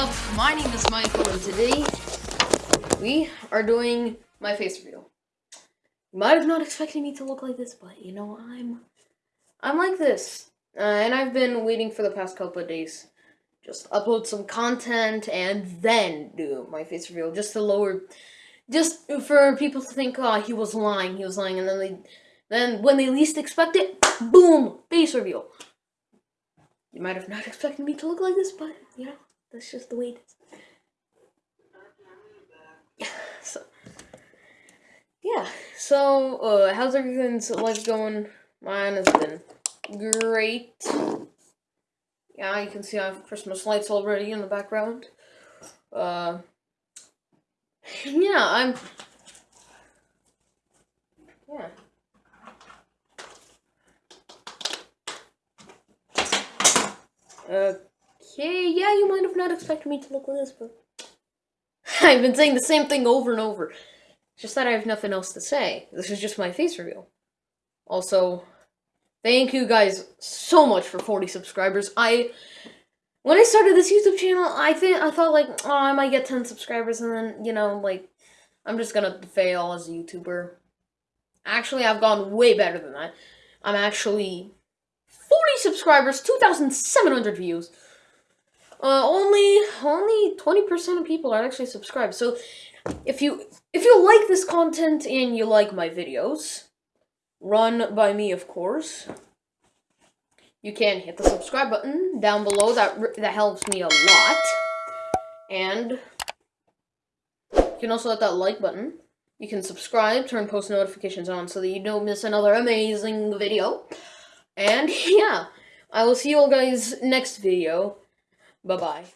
name is Michael, and today we are doing my face reveal. You might have not expected me to look like this, but you know I'm I'm like this, uh, and I've been waiting for the past couple of days. Just upload some content and then do my face reveal, just to lower, just for people to think, oh, he was lying, he was lying, and then they, then when they least expect it, boom, face reveal. You might have not expected me to look like this, but you know. That's just the way it is. so, yeah. So, uh, how's everything's life going? Mine has been great. Yeah, you can see I have Christmas lights already in the background. Uh, yeah, I'm. Yeah. Uh. Okay, yeah, you might have not expected me to look like this, but I've been saying the same thing over and over. just that I have nothing else to say. This is just my face reveal. Also, thank you guys so much for 40 subscribers. I when I started this YouTube channel, I think I thought like, oh, I might get 10 subscribers and then, you know, like I'm just to fail as a YouTuber. Actually, I've gone way better than that. I'm actually 40 subscribers, 2,700 views. Uh, only only 20% of people are actually subscribed. So if you if you like this content and you like my videos, run by me of course. You can hit the subscribe button down below. That that helps me a lot. And you can also hit that like button. You can subscribe, turn post notifications on so that you don't miss another amazing video. And yeah, I will see you all guys next video. Bye-bye.